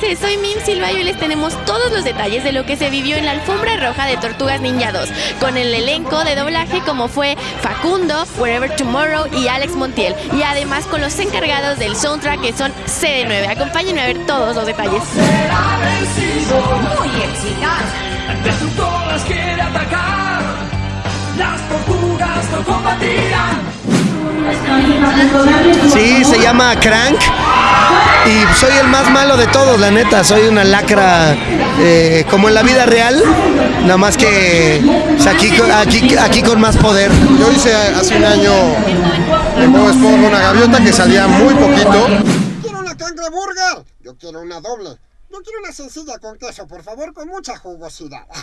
soy Mim Silva y hoy les tenemos todos los detalles de lo que se vivió en la alfombra roja de Tortugas Ninja 2, con el elenco de doblaje como fue Facundo, Wherever Tomorrow y Alex Montiel, y además con los encargados del soundtrack que son CD9. Acompáñenme a ver todos los detalles. Muy eficaz. Destructoras quiere atacar. Las tortugas no combatirán. Sí, se llama Crank. Y soy el más malo de todos, la neta. Soy una lacra eh, como en la vida real. Nada más que pues, aquí, aquí, aquí con más poder. Yo hice hace un año en Bob Esponja una gaviota que salía muy poquito. Quiero una cangreburger. Yo quiero una doble. Yo quiero una sencilla con queso, por favor, con mucha jugosidad.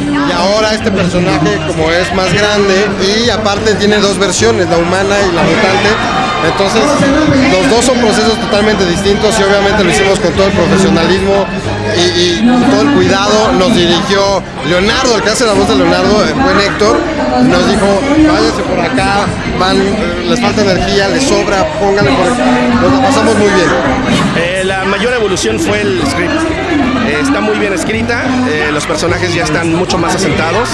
Y ahora este personaje como es más grande y aparte tiene dos versiones, la humana y la mutante. Entonces los dos son procesos totalmente distintos y obviamente lo hicimos con todo el profesionalismo y, y todo el cuidado. Nos dirigió Leonardo, el que hace la voz de Leonardo, el buen Héctor, y nos dijo, váyanse por acá, van, eh, les falta energía, les sobra, pónganle por acá. Nos la pasamos muy bien. Eh, la mayor evolución fue el script. Eh, está muy bien escrita, eh, los personajes ya están mucho más asentados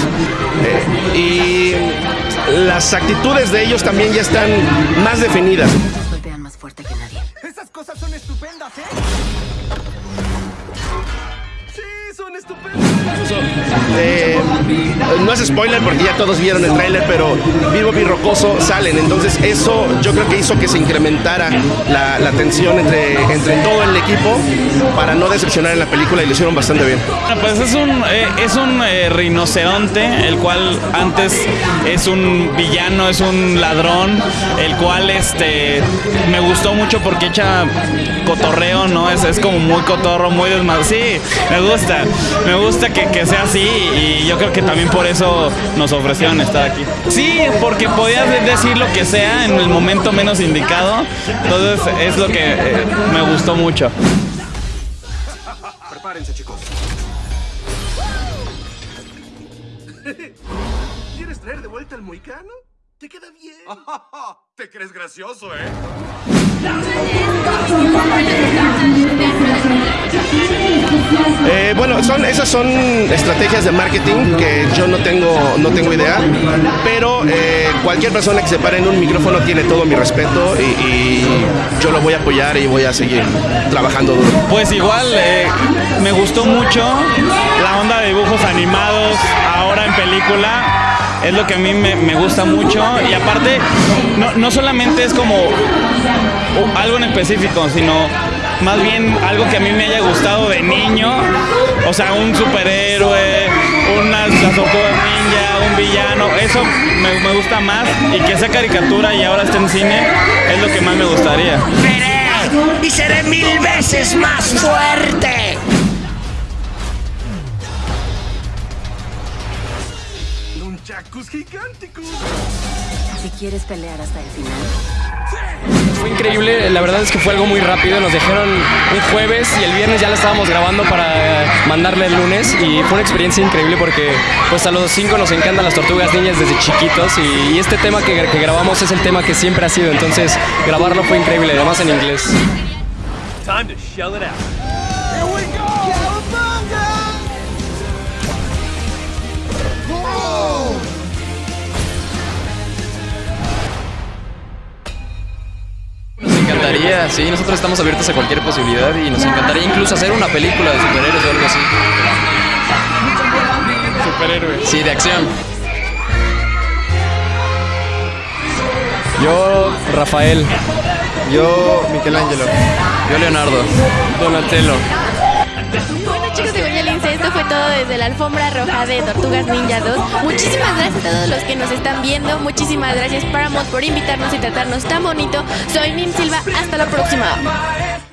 eh, y las actitudes de ellos también ya están más definidas. Golpean más fuerte que nadie. Esas cosas son estupendas, ¿eh? Son estupendas. Eh, no es spoiler porque ya todos vieron el tráiler, pero Vivo y Rocoso salen. Entonces eso yo creo que hizo que se incrementara la, la tensión entre, entre todo el equipo para no decepcionar en la película y lo hicieron bastante bien. Bueno, Pues es un, eh, es un eh, rinoceronte, el cual antes es un villano, es un ladrón, el cual este me gustó mucho porque echa cotorreo, ¿no? Es, es como muy cotorro, muy desmadre. Sí, me gusta, me gusta que, que sea así y yo creo que también por eso nos ofrecieron estar aquí. Sí, porque podías de- decir lo que sea en el momento menos indicado, entonces es lo que eh, me gustó mucho. Prepárense, chicos. ¿Quieres traer de vuelta el moicano? ¿Te queda bien? Te crees gracioso, ¿eh? Son, esas son estrategias de marketing que yo no tengo, no tengo idea, pero eh, cualquier persona que se pare en un micrófono tiene todo mi respeto y, yo lo voy a apoyar y voy a seguir trabajando duro. Pues igual, eh, me gustó mucho la onda de dibujos animados ahora en película. Es lo que a mí me, me gusta mucho. Y aparte, no, no solamente es como o- algo en específico, sino más bien algo que a mí me haya gustado de niño. O sea, un superhéroe, unas las tortugas ninja, un villano. Eso me, me gusta más. Y que sea caricatura y ahora esté en cine es lo que más me gustaría. Veré y seré mil veces más fuerte. Nunchakus gigánticos. Si quieres pelear hasta el final. Fue increíble, la verdad es que fue algo muy rápido. Nos dijeron un jueves y el viernes ya la estábamos grabando para eh, mandarle el lunes y fue una experiencia increíble porque pues a los cinco nos encantan las tortugas niñas desde chiquitos y, y este tema que, que grabamos es el tema que siempre ha sido, entonces grabarlo fue increíble, además en inglés. Time to shell it out. Sí, nosotros estamos abiertos a cualquier posibilidad y nos encantaría incluso hacer una película de superhéroes o algo así. Superhéroes. Sí, de acción. Yo, Rafael. Yo, Michelangelo. Yo, Leonardo. Donatello. Alfombra roja de Tortugas Ninja 2. Muchísimas gracias a todos los que nos están viendo. Muchísimas gracias Paramount por invitarnos y tratarnos tan bonito. Soy Mim Silva, hasta la próxima.